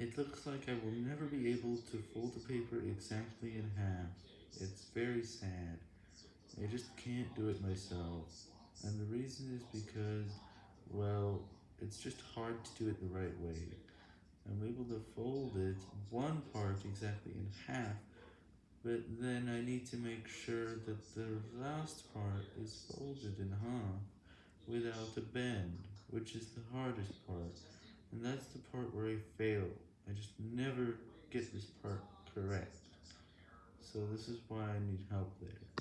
It looks like I will never be able to fold the paper exactly in half. It's very sad. I just can't do it myself. And the reason is because, well, it's just hard to do it the right way. I'm able to fold it, one part exactly in half, but then I need to make sure that the last part is folded in half without a bend, which is the hardest part, and that's the part where I fail. I just never get this part correct, so this is why I need help there.